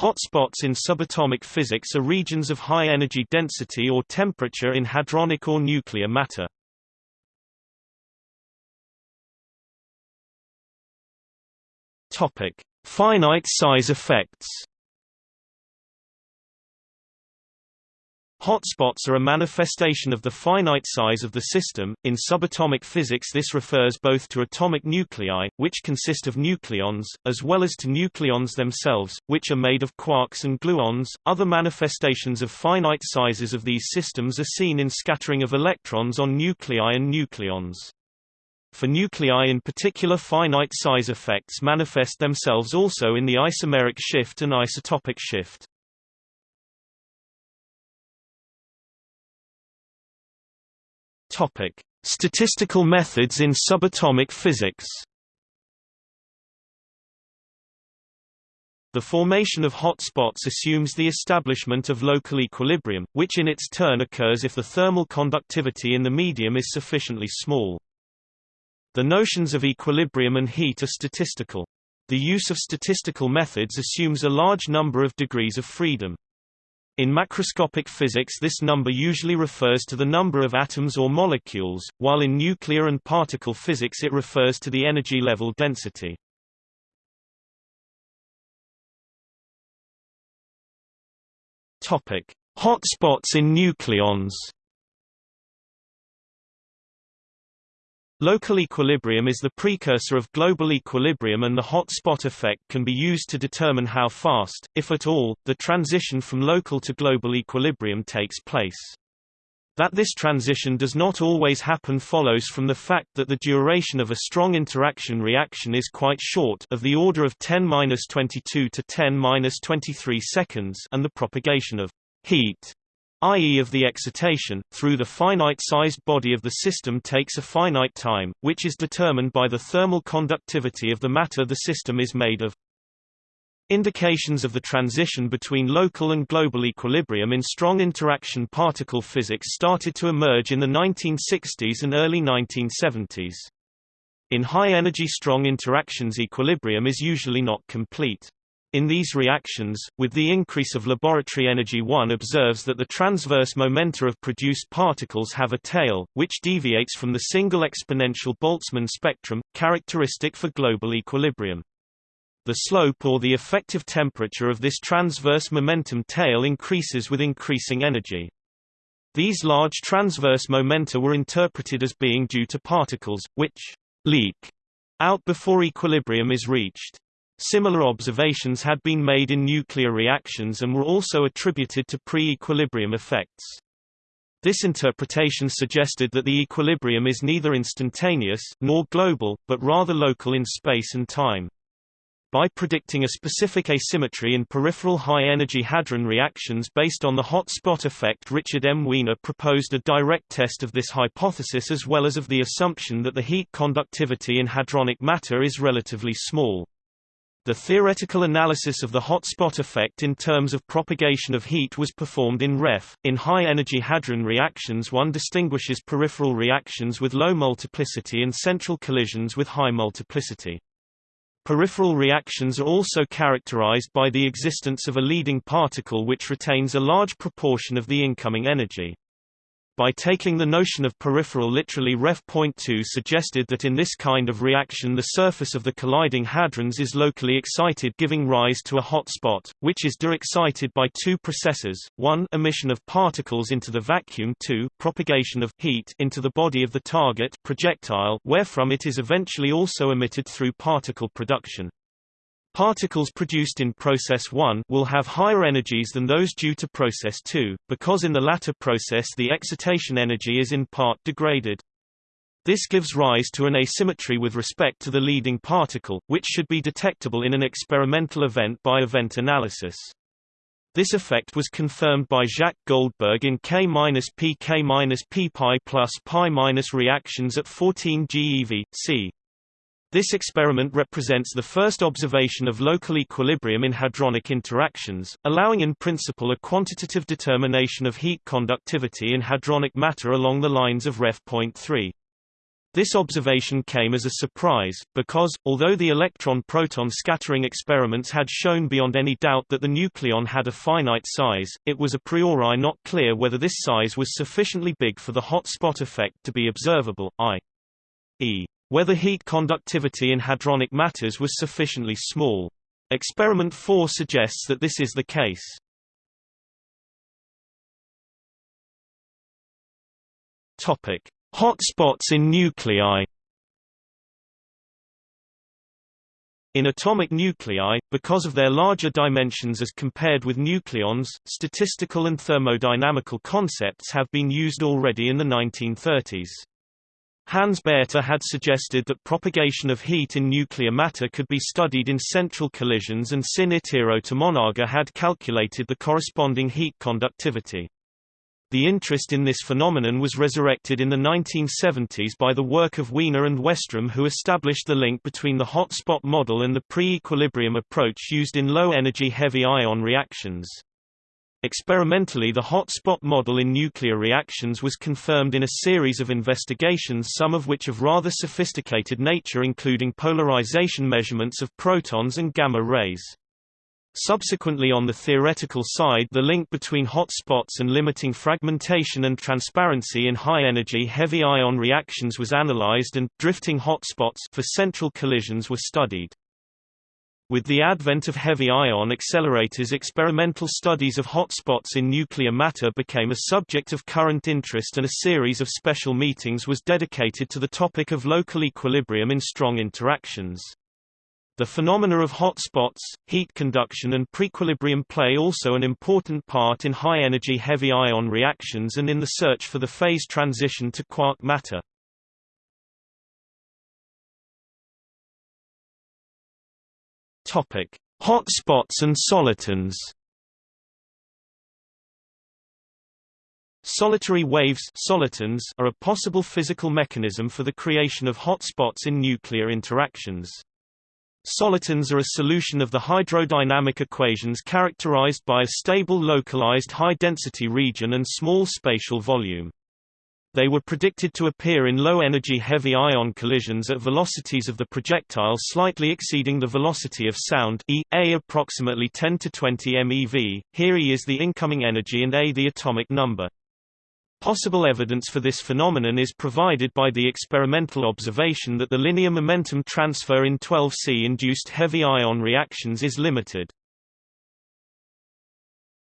Hotspots in subatomic physics are regions of high energy density or temperature in hadronic or nuclear matter. Topic: Finite size effects. Hotspots are a manifestation of the finite size of the system. In subatomic physics this refers both to atomic nuclei, which consist of nucleons, as well as to nucleons themselves, which are made of quarks and gluons. Other manifestations of finite sizes of these systems are seen in scattering of electrons on nuclei and nucleons. For nuclei in particular finite size effects manifest themselves also in the isomeric shift and isotopic shift. Topic: Statistical methods in subatomic physics. The formation of hot spots assumes the establishment of local equilibrium, which in its turn occurs if the thermal conductivity in the medium is sufficiently small. The notions of equilibrium and heat are statistical. The use of statistical methods assumes a large number of degrees of freedom. In macroscopic physics this number usually refers to the number of atoms or molecules, while in nuclear and particle physics it refers to the energy level density. Topic: Hotspots in nucleons. Local equilibrium is the precursor of global equilibrium and the hot spot effect can be used to determine how fast, if at all, the transition from local to global equilibrium takes place. That this transition does not always happen follows from the fact that the duration of a strong interaction reaction is quite short of the order of 10-22 to 10-23 seconds and the propagation of heat i.e. of the excitation, through the finite-sized body of the system takes a finite time, which is determined by the thermal conductivity of the matter the system is made of. Indications of the transition between local and global equilibrium in strong interaction particle physics started to emerge in the 1960s and early 1970s. In high-energy strong interactions equilibrium is usually not complete. In these reactions, with the increase of laboratory energy one observes that the transverse momenta of produced particles have a tail, which deviates from the single exponential Boltzmann spectrum, characteristic for global equilibrium. The slope or the effective temperature of this transverse momentum tail increases with increasing energy. These large transverse momenta were interpreted as being due to particles, which leak out before equilibrium is reached. Similar observations had been made in nuclear reactions and were also attributed to pre-equilibrium effects. This interpretation suggested that the equilibrium is neither instantaneous, nor global, but rather local in space and time. By predicting a specific asymmetry in peripheral high-energy hadron reactions based on the hot spot effect Richard M. Wiener proposed a direct test of this hypothesis as well as of the assumption that the heat conductivity in hadronic matter is relatively small. The theoretical analysis of the hot spot effect in terms of propagation of heat was performed in REF. In high-energy hadron reactions one distinguishes peripheral reactions with low multiplicity and central collisions with high multiplicity. Peripheral reactions are also characterized by the existence of a leading particle which retains a large proportion of the incoming energy by taking the notion of peripheral literally ref. 2 suggested that in this kind of reaction the surface of the colliding hadrons is locally excited giving rise to a hot spot, which is de-excited by two processes, 1 emission of particles into the vacuum 2 propagation of heat into the body of the target projectile wherefrom it is eventually also emitted through particle production. Particles produced in process 1 will have higher energies than those due to process 2, because in the latter process the excitation energy is in part degraded. This gives rise to an asymmetry with respect to the leading particle, which should be detectable in an experimental event by event analysis. This effect was confirmed by Jacques Goldberg in K-PK-P plus pi minus reactions at 14 GeV, c. This experiment represents the first observation of local equilibrium in hadronic interactions, allowing in principle a quantitative determination of heat conductivity in hadronic matter along the lines of Ref. 3. This observation came as a surprise, because, although the electron-proton scattering experiments had shown beyond any doubt that the nucleon had a finite size, it was a priori not clear whether this size was sufficiently big for the hot spot effect to be observable, i.e., whether heat conductivity in hadronic matters was sufficiently small. Experiment 4 suggests that this is the case. Topic: Hot spots in nuclei In atomic nuclei, because of their larger dimensions as compared with nucleons, statistical and thermodynamical concepts have been used already in the 1930s. Hans Bethe had suggested that propagation of heat in nuclear matter could be studied in central collisions and Sin Tomonaga had calculated the corresponding heat conductivity. The interest in this phenomenon was resurrected in the 1970s by the work of Wiener and Westrom who established the link between the hot spot model and the pre-equilibrium approach used in low-energy heavy ion reactions. Experimentally the hot spot model in nuclear reactions was confirmed in a series of investigations some of which of rather sophisticated nature including polarization measurements of protons and gamma rays. Subsequently on the theoretical side the link between hot spots and limiting fragmentation and transparency in high-energy heavy ion reactions was analyzed and, drifting hot spots for central collisions were studied. With the advent of heavy ion accelerators experimental studies of hotspots in nuclear matter became a subject of current interest and a series of special meetings was dedicated to the topic of local equilibrium in strong interactions. The phenomena of hotspots, heat conduction and prequilibrium play also an important part in high-energy heavy ion reactions and in the search for the phase transition to quark matter. Topic: Hot spots and solitons. Solitary waves solitons are a possible physical mechanism for the creation of hotspots in nuclear interactions. Solitons are a solution of the hydrodynamic equations characterized by a stable localized high-density region and small spatial volume. They were predicted to appear in low-energy heavy ion collisions at velocities of the projectile slightly exceeding the velocity of sound e, a approximately 10 to 20 MeV, here E is the incoming energy and a the atomic number. Possible evidence for this phenomenon is provided by the experimental observation that the linear momentum transfer in 12C-induced heavy ion reactions is limited.